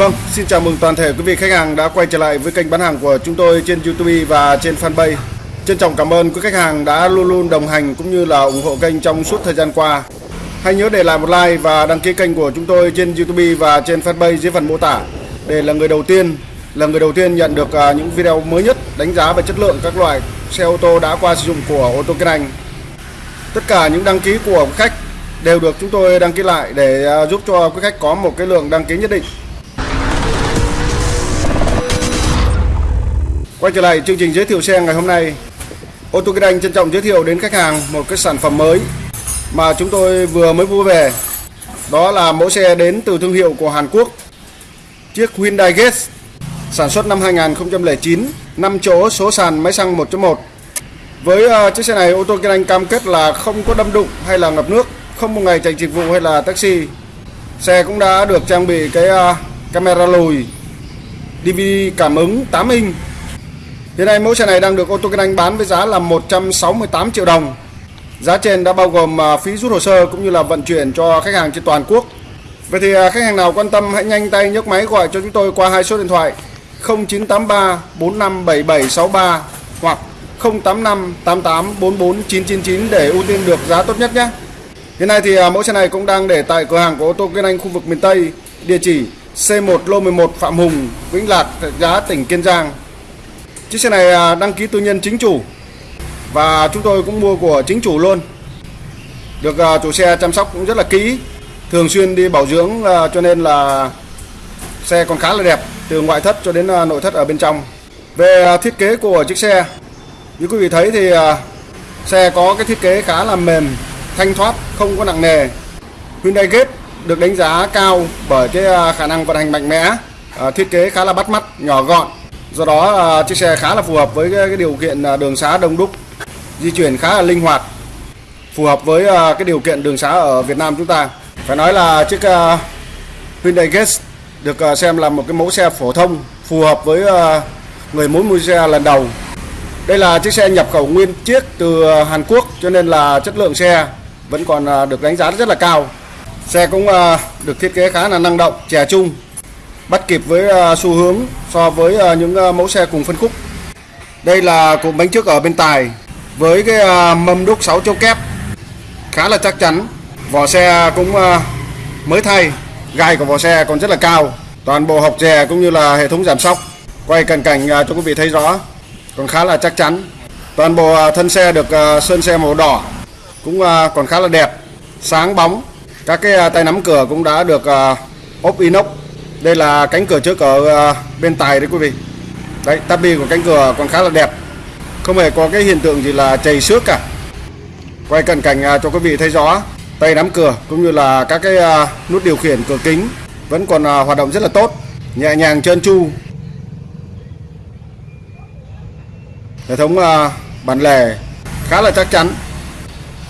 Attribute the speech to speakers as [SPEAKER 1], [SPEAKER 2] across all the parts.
[SPEAKER 1] Vâng, xin chào mừng toàn thể quý vị khách hàng đã quay trở lại với kênh bán hàng của chúng tôi trên YouTube và trên fanpage. Trân trọng cảm ơn quý khách hàng đã luôn luôn đồng hành cũng như là ủng hộ kênh trong suốt thời gian qua. Hãy nhớ để lại một like và đăng ký kênh của chúng tôi trên YouTube và trên fanpage dưới phần mô tả để là người đầu tiên là người đầu tiên nhận được à, những video mới nhất đánh giá về chất lượng các loại xe ô tô đã qua sử dụng của ô tô Kinh Anh. Tất cả những đăng ký của khách đều được chúng tôi đăng ký lại để à, giúp cho quý khách có một cái lượng đăng ký nhất định. Quay trở lại chương trình giới thiệu xe ngày hôm nay. Ô tô Kinh Anh trân trọng giới thiệu đến khách hàng một cái sản phẩm mới mà chúng tôi vừa mới mua về. Đó là mẫu xe đến từ thương hiệu của Hàn Quốc. Chiếc Hyundai Getz sản xuất năm 2009 5 chỗ số sàn máy xăng 1.1 với uh, chiếc xe này ô tô Kinh Anh cam kết là không có đâm đụng hay là ngập nước không một ngày chạy dịch vụ hay là taxi. Xe cũng đã được trang bị cái uh, camera lùi DVD cảm ứng 8 inch Hiện nay mẫu xe này đang được ô tô Kinh Anh bán với giá là 168 triệu đồng. Giá trên đã bao gồm à, phí rút hồ sơ cũng như là vận chuyển cho khách hàng trên toàn quốc. Vậy thì à, khách hàng nào quan tâm hãy nhanh tay nhấc máy gọi cho chúng tôi qua hai số điện thoại 0983 457763 hoặc 085 88 44 999 để ưu tiên được giá tốt nhất nhé. Hiện nay thì à, mẫu xe này cũng đang để tại cửa hàng của ô tô Kinh Anh khu vực miền Tây, địa chỉ C1 lô 11 Phạm Hùng, Vĩnh Lạc, giá tỉnh Kiên Giang. Chiếc xe này à, đăng ký tư nhân chính chủ và chúng tôi cũng mua của chính chủ luôn. Được à, chủ xe chăm sóc cũng rất là kỹ, thường xuyên đi bảo dưỡng à, cho nên là xe còn khá là đẹp từ ngoại thất cho đến nội thất ở bên trong. Về thiết kế của chiếc xe, như quý vị thấy thì xe có cái thiết kế khá là mềm, thanh thoát, không có nặng nề. Hyundai Gate được đánh giá cao bởi cái khả năng vận hành mạnh mẽ, thiết kế khá là bắt mắt, nhỏ gọn do đó à, chiếc xe khá là phù hợp với cái điều kiện à, đường xá đông đúc, di chuyển khá là linh hoạt, phù hợp với à, cái điều kiện đường xá ở Việt Nam chúng ta. Phải nói là chiếc Hyundai Getz được xem là một cái mẫu xe phổ thông, phù hợp với người muốn mua xe lần đầu. Đây là chiếc xe nhập khẩu nguyên chiếc từ Hàn Quốc, cho nên là chất lượng xe vẫn còn được đánh giá rất là cao. Xe cũng được thiết kế khá là năng động, trẻ trung bắt kịp với à, xu hướng so với à, những à, mẫu xe cùng phân khúc. Đây là cụm bánh trước ở bên tài với cái mâm đúc 6 châu kép khá là chắc chắn. Vỏ xe cũng mới thay, gai của vỏ xe còn rất là cao. Toàn bộ hộc dè cũng như là hệ thống giảm sóc. Quay cận cảnh cho quý vị thấy rõ, còn khá là chắc chắn. Toàn bộ thân xe được sơn xe màu đỏ cũng còn khá là đẹp, sáng bóng. Các cái tay nắm cửa cũng đã được ốp inox đây là cánh cửa trước ở à, bên tài đấy quý vị. Đấy, tabi của cánh cửa còn khá là đẹp. Không hề có cái hiện tượng gì là chảy xước cả. Quay cận cảnh à, cho quý vị thấy rõ, tay nắm cửa cũng như là các cái à, nút điều khiển cửa kính vẫn còn hoạt động rất là tốt, nhẹ nhàng trơn tru. Hệ thống bản lề khá là chắc chắn,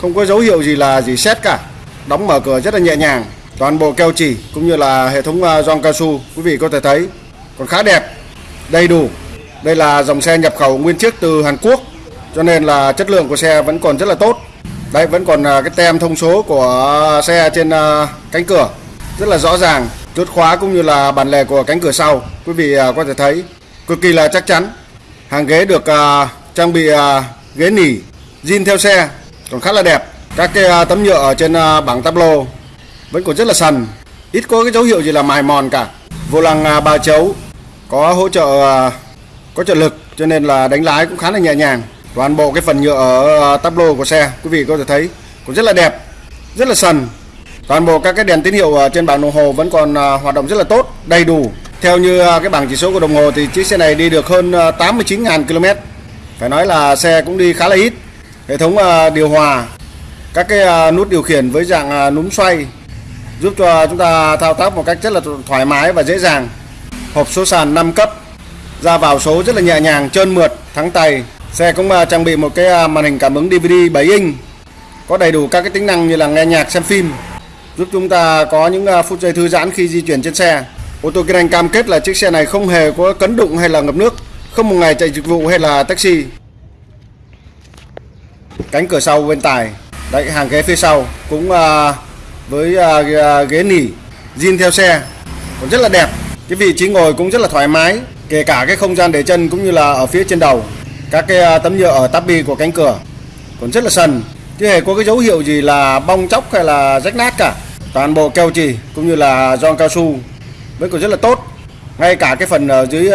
[SPEAKER 1] không có dấu hiệu gì là gì xét cả. Đóng mở cửa rất là nhẹ nhàng toàn bộ keo chỉ cũng như là hệ thống à, gioăng cao su, quý vị có thể thấy còn khá đẹp, đầy đủ. Đây là dòng xe nhập khẩu nguyên chiếc từ Hàn Quốc, cho nên là chất lượng của xe vẫn còn rất là tốt. Đây vẫn còn à, cái tem thông số của xe trên à, cánh cửa rất là rõ ràng, chốt khóa cũng như là bản lề của cánh cửa sau, quý vị có thể thấy. Cực kỳ là chắc chắn, hàng ghế được trang bị ghế nỉ, zin theo xe, còn khá là đẹp. Các cái tấm nhựa ở trên bảng tablo vẫn còn rất là sần ít có cái dấu hiệu gì là mài mòn cả. Vô lăng à, ba chấu. Có hỗ trợ à, có trợ lực, cho nên là đánh lái cũng khá là nhẹ nhàng. Toàn bộ cái phần nhựa ở à, tắp lô của xe, quý vị có thể thấy cũng rất là đẹp, rất là sần toàn bộ các cái đèn tín hiệu trên bảng đồng hồ vẫn còn hoạt động rất là tốt, đầy đủ. Theo như cái bảng chỉ số của đồng hồ thì chiếc xe này đi được hơn 89.000 km phải nói là xe cũng đi khá là ít. Hệ thống điều hòa, các cái nút điều khiển với dạng núm xoay giúp cho chúng ta thao tác một cách rất là thoải mái và dễ dàng. Hộp số sàn 5 cấp ra vào số rất là nhẹ nhàng trơn mượt thắng tay. Xe cũng à, trang bị một cái à, màn hình cảm ứng DVD 7 inch có đầy đủ các cái tính năng như là nghe nhạc xem phim giúp chúng ta có những à, phút giây thư giãn khi di chuyển trên xe. Ô tô kinh anh cam kết là chiếc xe này không hề có cấn đụng hay là ngập nước không một ngày chạy dịch vụ hay là taxi. Cánh cửa sau bên tài đấy hàng ghế phía sau cũng uh, với uh, ghế nỉ zin theo xe. Còn rất là đẹp. Cái vị trí ngồi cũng rất là thoải mái kể cả cái không gian để chân cũng như là ở phía trên đầu. Các cái à, tấm nhựa ở tắp bi của cánh cửa còn rất là sần. Chưa hề có cái dấu hiệu gì là bong chóc hay là rách nát cả. Toàn bộ keo trì cũng như là giòn cao su. Vẫn còn rất là tốt. Ngay cả cái phần ở dưới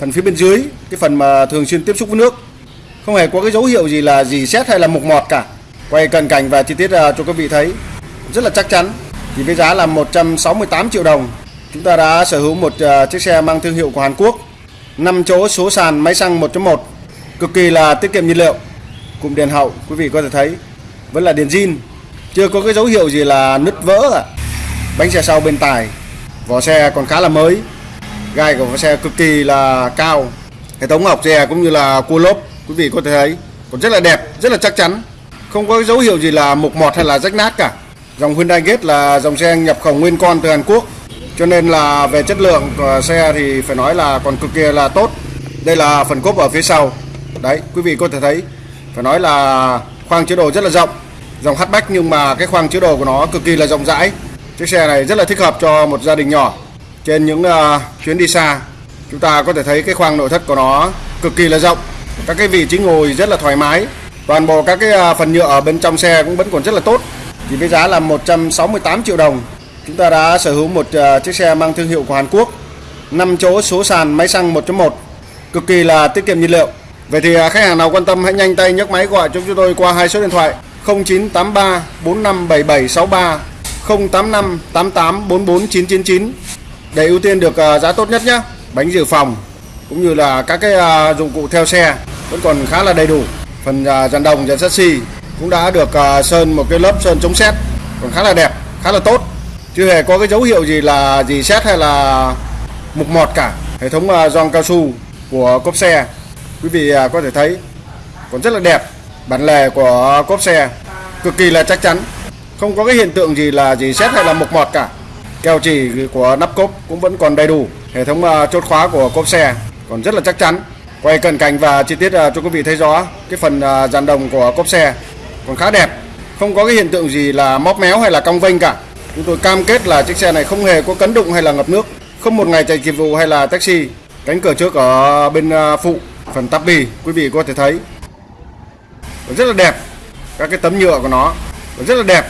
[SPEAKER 1] phần phía bên dưới cái phần mà thường xuyên tiếp xúc với nước. Không hề có cái dấu hiệu gì là gì xét hay là mục mọt cả. Quay cận cảnh và chi tiết cho quý vị thấy rất là chắc chắn. Thì với giá là 168 triệu đồng, chúng ta đã sở hữu một à, chiếc xe mang thương hiệu của Hàn Quốc. 5 chỗ số sàn máy xăng 1.1 cực kỳ là tiết kiệm nhiên liệu. Cụm đèn hậu, quý vị có thể thấy, vẫn là đèn zin, chưa có cái dấu hiệu gì là nứt vỡ à. bánh xe sau bên tài, vỏ xe còn khá là mới, gai của vỏ xe cực kỳ là cao. Hệ thống học xe cũng như là cua lốp, quý vị có thể thấy, còn rất là đẹp, rất là chắc chắn. Không có dấu hiệu gì là mục mọt hay là rách nát cả dòng Hyundai Gate là dòng xe nhập khẩu nguyên con từ Hàn Quốc. Cho nên là về chất lượng của xe thì phải nói là còn cực kỳ là tốt. Đây là phần cốp ở phía sau. Đấy quý vị có thể thấy phải nói là khoang chứa đồ rất là rộng. Dòng hatchback nhưng mà cái khoang chứa đồ của nó cực kỳ là rộng rãi. Chiếc xe này rất là thích hợp cho một gia đình nhỏ. Trên những uh, chuyến đi xa chúng ta có thể thấy cái khoang nội thất của nó cực kỳ là rộng. Các cái vị trí ngồi rất là thoải mái. Toàn bộ các cái ờ, phần nhựa ở bên trong xe cũng vẫn còn rất là tốt thì với giá là 168 triệu đồng. Chúng ta đã sở hữu một ờ, chiếc xe mang thương hiệu của Hàn Quốc. 5 chỗ số sàn máy xăng 1.1 cực kỳ là tiết kiệm nhiên liệu. Vậy thì ờ, khách hàng nào quan tâm hãy nhanh tay nhấc máy gọi cho chúng tôi qua hai số điện thoại. 0983 457763 085 88 44 999 để ưu tiên được ờ, giá tốt nhất nhé. Bánh dự phòng, cũng như là các cái dụng cụ theo xe vẫn còn khá là đầy đủ. Phần dàn đồng, dàn sắt chassis cũng đã được à, sơn một cái lớp sơn chống sét còn khá là đẹp, khá là tốt. Chưa hề có cái dấu hiệu gì là gì sét hay là mục mọt cả. Hệ thống à, giòn cao su của cốp xe quý vị à, có thể thấy còn rất là đẹp. Bản lề của cốp xe cực kỳ là chắc chắn. Không có cái hiện tượng gì là gì xét hay là mục mọt cả. Keo chỉ của nắp cốp cũng vẫn còn đầy đủ. Hệ thống chốt khóa của cốp xe còn rất là chắc chắn. Quay cận cảnh và chi tiết cho quý vị thấy rõ cái phần dàn đồng của cốp xe còn khá đẹp. Không có cái hiện tượng gì là móp méo hay là cong vênh cả. Chúng tôi cam kết là chiếc xe này không hề có cấn đụng hay là ngập nước. Không một ngày chạy dịch vụ hay là taxi. Cánh cửa trước ở bên à, phụ phần tắp bì quý vị có thể thấy. Rất là đẹp các cái tấm nhựa của nó rất là đẹp.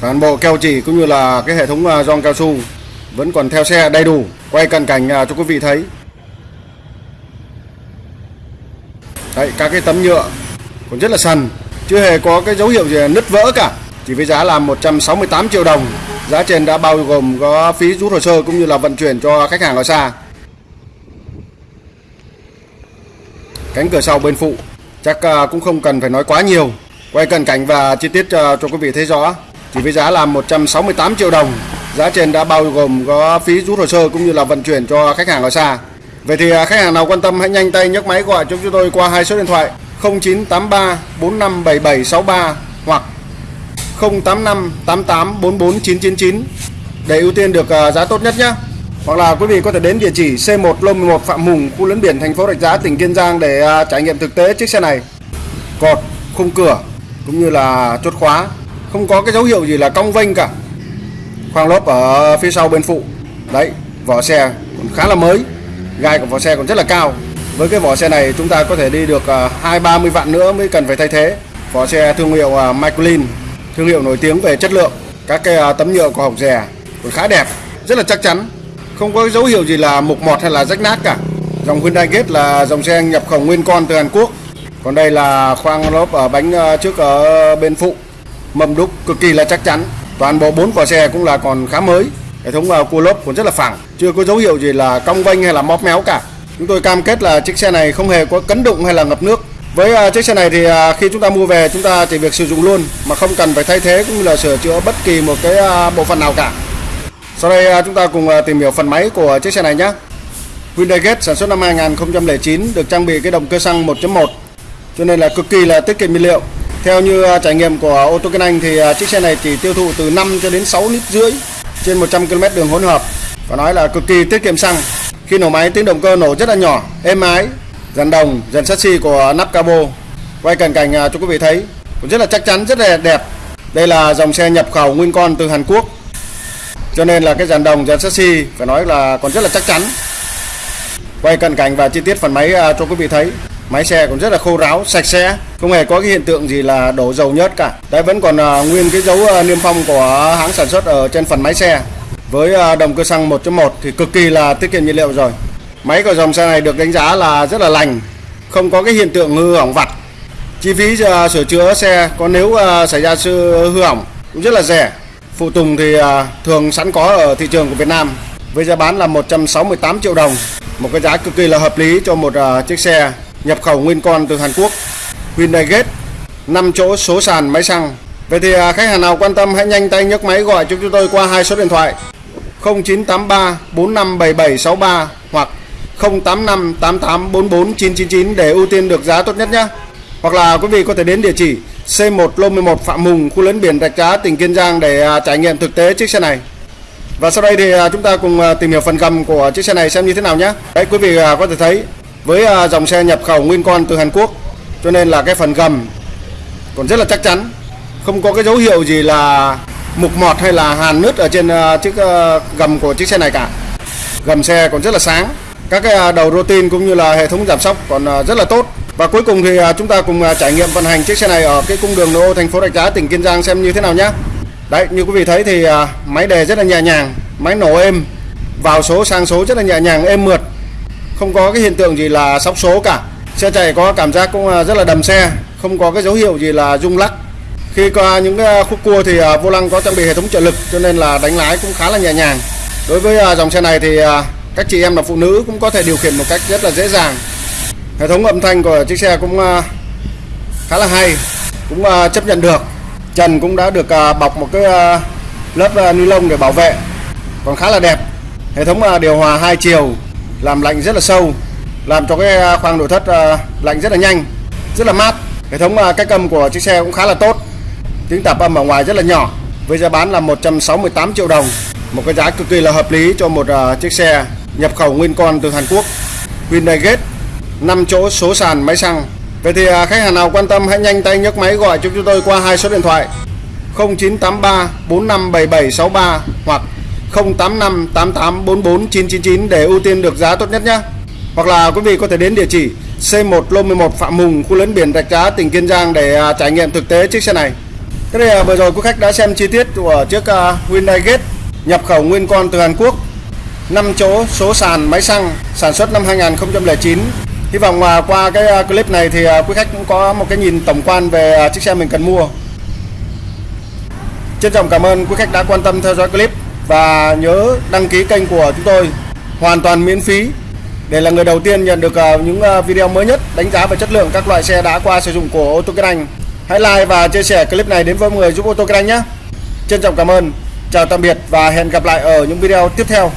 [SPEAKER 1] Toàn bộ keo chỉ cũng như là cái hệ thống à, gioăng cao su vẫn còn theo xe đầy đủ quay cận cảnh à, cho quý vị thấy. Đấy, các cái tấm nhựa còn rất là sần chưa hề có cái dấu hiệu gì nứt vỡ cả. Chỉ với giá là 168 triệu đồng. Giá trên đã bao gồm có phí rút hồ sơ cũng như là vận chuyển cho khách hàng ở xa. Cánh cửa sau bên phụ chắc à, cũng không cần phải nói quá nhiều. Quay cận cảnh và chi tiết cho, cho quý vị thấy rõ. Chỉ với giá là 168 triệu đồng giá trên đã bao gồm có phí rút hồ sơ cũng như là vận chuyển cho khách hàng ở xa. Vậy thì à, khách hàng nào quan tâm hãy nhanh tay nhấc máy gọi cho chúng tôi qua hai số điện thoại. 0983 457763 hoặc 085 88 44 999 để ưu tiên được à, giá tốt nhất nhé hoặc là quý vị có thể đến địa chỉ C1 Lô 11 Phạm Hùng, khu lấn biển thành phố Rạch Giá, tỉnh Kiên Giang để à, trải nghiệm thực tế chiếc xe này. Cột, khung cửa cũng như là chốt khóa, không có cái dấu hiệu gì là cong vênh cả. Khoang lốp ở phía sau bên phụ. Đấy, vỏ xe còn khá là mới. Gai của vỏ xe còn rất là cao. Với cái vỏ xe này chúng ta có thể đi được à, 2 30 vạn nữa mới cần phải thay thế. Vỏ xe thương hiệu à, Michelin, thương hiệu nổi tiếng về chất lượng. Các cái à, tấm nhựa của hộc rè còn khá đẹp, rất là chắc chắn. Không có dấu hiệu gì là mục mọt hay là rách nát cả. Dòng Hyundai Gate là dòng xe nhập khẩu nguyên con từ Hàn Quốc. Còn đây là khoang lốp ở bánh trước ở bên phụ. Mâm đúc cực kỳ là chắc chắn. Toàn bộ bốn vỏ xe cũng là còn khá mới. Hệ thống cua lốp cũng rất là phẳng. Chưa có dấu hiệu gì là cong vênh hay là móp méo cả chúng tôi cam kết là chiếc xe này không hề có cấn đụng hay là ngập nước với à, chiếc xe này thì à, khi chúng ta mua về, chúng ta chỉ việc sử dụng luôn, mà không cần phải thay thế cũng như là sửa chữa bất kỳ một cái à, bộ phận nào cả sau đây chúng ta cùng tìm hiểu phần máy của chiếc xe này nhé. Hyundai Gate sản xuất năm 2009 được trang bị cái động cơ xăng 1.1 cho nên là cực kỳ là tiết kiệm nhiên liệu. Theo như trải nghiệm của ô tô Kinh Anh thì chiếc xe này chỉ tiêu thụ từ 5 cho đến 6 lít rưỡi trên 100 km đường hỗn hợp, và nói là cực kỳ tiết kiệm xăng. Khi nổ máy tiếng động cơ nổ rất là nhỏ, êm ái, dàn đồng, dàn chassis của nắp cabo. Quay cận cảnh à, cho quý vị thấy cũng rất là chắc chắn, rất là đẹp. Đây là dòng xe nhập khẩu nguyên con từ Hàn Quốc. Cho nên là cái dàn đồng dàn chassis phải nói là còn rất là chắc chắn. Quay cận cảnh và chi tiết phần máy à, cho quý vị thấy. Máy xe cũng rất là khô ráo sạch sẽ không hề có cái hiện tượng gì là đổ dầu nhớt cả. Đấy vẫn còn à, nguyên cái dấu niêm phong của hãng sản xuất ở trên phần máy xe với à, động cơ xăng 1.1 thì cực kỳ là tiết kiệm nhiên liệu rồi. Máy của dòng xe này được đánh giá là rất là lành, không có cái hiện tượng hư hỏng vặt. Chi phí à, sửa chữa xe có nếu à, xảy ra sự hư hỏng cũng rất là rẻ. Phụ tùng thì thường sẵn có ở thị trường của Việt Nam với giá bán là 168 triệu đồng, một cái giá cực kỳ là hợp lý cho một chiếc xe nhập khẩu nguyên con từ Hàn Quốc. Hyundai Gate 5 chỗ số sàn máy xăng. Vậy thì khách hàng nào quan tâm hãy nhanh tay nhấc máy gọi cho chúng tôi qua hai số điện thoại. 0983 457763 hoặc 085 8844 999 để ưu tiên được giá tốt nhất nhé. Hoặc là quý vị có thể đến địa chỉ C1 Lô 11 Phạm Hùng, khu lớn biển Rạch Giá, tỉnh Kiên Giang để à, trải nghiệm thực tế chiếc xe này. Và sau đây thì à, chúng ta cùng à, tìm hiểu phần gầm của chiếc xe này xem như thế nào nhé. Đấy quý vị có thể thấy với dòng xe nhập khẩu nguyên con từ Hàn Quốc cho nên là cái phần gầm còn rất là chắc chắn không có cái dấu hiệu gì là mục mọt hay là hàn nứt ở trên ờ, chiếc ờ, gầm của chiếc xe này cả. Gầm xe còn rất là sáng. Các cái ờ, đầu rô tin cũng như là hệ thống giảm sóc còn rất là tốt. Và cuối cùng thì chúng ta cùng trải nghiệm vận hành chiếc xe này ở cái cung đường nội ô thành phố Rạch Giá, tỉnh Kiên Giang xem như thế nào nhé đấy, như quý vị thấy thì máy đề rất là nhẹ nhàng, máy nổ êm, vào số sang số rất là nhẹ nhàng, êm mượt. Không có cái hiện tượng gì là sóc số cả. Xe chạy có cảm giác cũng rất là đầm xe, không có cái dấu hiệu gì là rung lắc khi qua những cái khúc cua thì ờ, vô lăng có trang bị hệ thống trợ lực, cho nên là đánh lái cũng khá là nhẹ nhàng. Đối với ờ, dòng xe này thì các chị em là phụ nữ cũng có thể điều khiển một cách rất là dễ dàng. Hệ thống âm thanh của chiếc xe cũng khá là hay, cũng chấp nhận được. Trần cũng đã được bọc một cái lớp ni lông để bảo vệ, còn khá là đẹp. Hệ thống điều hòa hai chiều, làm lạnh rất là sâu, làm cho cái khoang nội thất lạnh rất là nhanh, rất là mát. Hệ thống cách âm của chiếc xe cũng khá là tốt tiếng tạp âm ở ngoài rất là nhỏ với giá bán là 168 triệu đồng một cái giá cực kỳ là hợp lý cho một uh, chiếc xe nhập khẩu nguyên con từ Hàn Quốc Hyundai Gate 5 chỗ số sàn máy xăng Vậy thì uh, khách hàng nào quan tâm hãy nhanh tay nhấc máy gọi cho chúng tôi qua hai số điện thoại 0983 457763 hoặc 085 8844 999 để ưu tiên được giá tốt nhất nhé. Hoặc là quý vị có thể đến địa chỉ C1 Lô 11 Phạm Hùng, khu lớn biển Rạch Giá, tỉnh Kiên Giang để à, trải nghiệm thực tế chiếc xe này cái này là vừa rồi quý khách đã xem chi tiết của chiếc à, Hyundai Gate nhập khẩu nguyên con từ Hàn Quốc. 5 chỗ số sàn máy xăng sản xuất năm 2009 Hy vọng à, qua cái à, clip này thì à, quý khách cũng có một cái nhìn tổng quan về chiếc xe mình cần mua. Trân trọng cảm ơn quý khách đã quan tâm theo dõi clip và nhớ đăng ký kênh của chúng tôi. Hoàn toàn miễn phí. Để là người đầu tiên nhận được những video mới nhất đánh giá về chất lượng các loại xe đã qua sử dụng của ô tô Kinh Anh. Hãy like và chia sẻ clip này đến với mọi người giúp ô tô kênh nhé. Trân trọng cảm ơn. Chào tạm biệt và hẹn gặp lại ở những video tiếp theo.